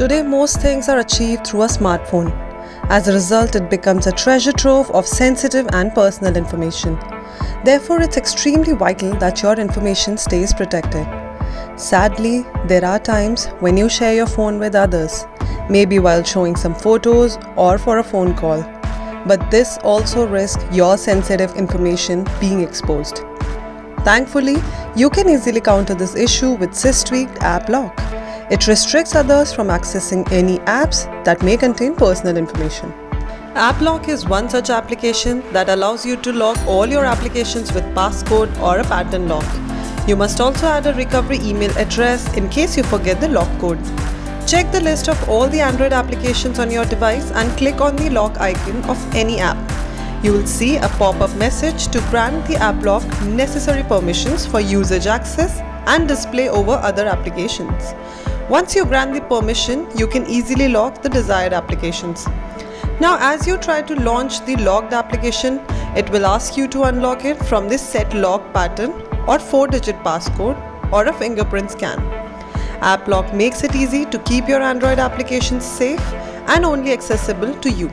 Today, most things are achieved through a smartphone. As a result, it becomes a treasure trove of sensitive and personal information. Therefore, it's extremely vital that your information stays protected. Sadly, there are times when you share your phone with others, maybe while showing some photos or for a phone call. But this also risks your sensitive information being exposed. Thankfully, you can easily counter this issue with Systweak App Lock. It restricts others from accessing any apps that may contain personal information. AppLock is one such application that allows you to lock all your applications with passcode or a pattern lock. You must also add a recovery email address in case you forget the lock code. Check the list of all the Android applications on your device and click on the lock icon of any app. You will see a pop-up message to grant the AppLock necessary permissions for usage access and display over other applications. Once you grant the permission, you can easily lock the desired applications. Now as you try to launch the locked application, it will ask you to unlock it from this set lock pattern or 4-digit passcode or a fingerprint scan. AppLock makes it easy to keep your Android applications safe and only accessible to you.